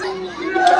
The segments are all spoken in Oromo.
Brasil!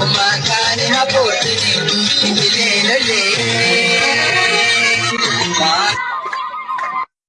Makaan hafuurri idilee